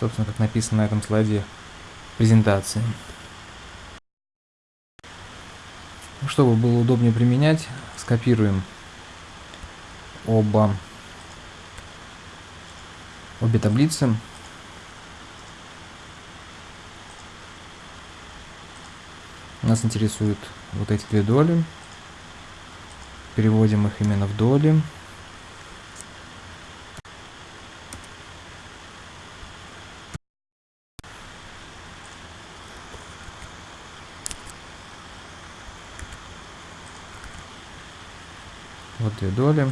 Собственно, как написано на этом слайде презентации. Чтобы было удобнее применять, скопируем оба, обе таблицы. Нас интересуют вот эти две доли. Переводим их именно в доли. Вот две доли.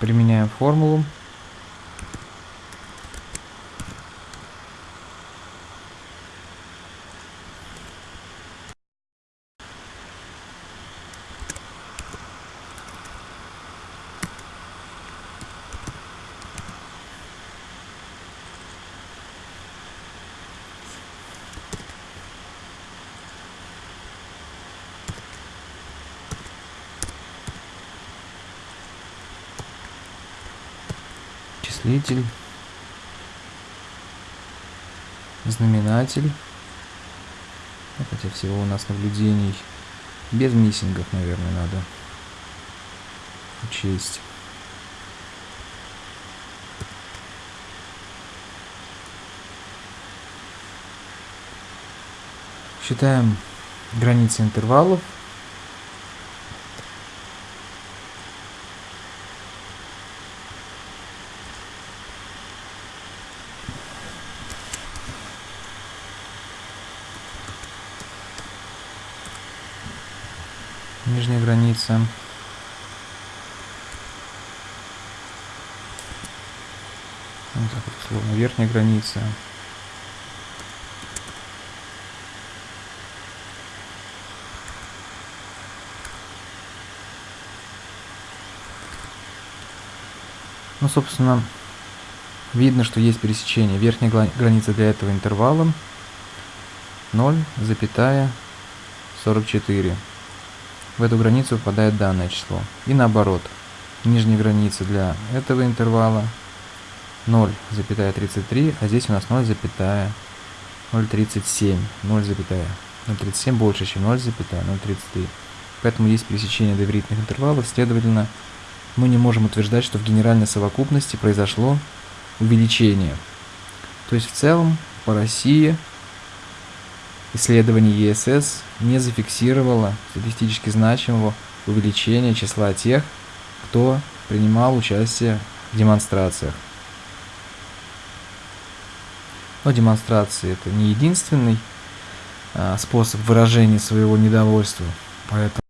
Применяем формулу. Числитель, знаменатель. Хотя всего у нас наблюдений без миссингов, наверное, надо учесть. Считаем границы интервалов. Нижняя граница. Вот так вот, условно, верхняя граница. Ну, собственно, видно, что есть пересечение. Верхняя граница для этого интервала 0,44 в эту границу попадает данное число. И наоборот, нижняя граница для этого интервала 0,33, а здесь у нас 0,037. 0,037 больше, чем 0,033. Поэтому есть пересечение доверительных интервалов, следовательно, мы не можем утверждать, что в генеральной совокупности произошло увеличение. То есть в целом по России исследование ЕСС не зафиксировало статистически значимого увеличения числа тех, кто принимал участие в демонстрациях. Но демонстрации это не единственный а, способ выражения своего недовольства, поэтому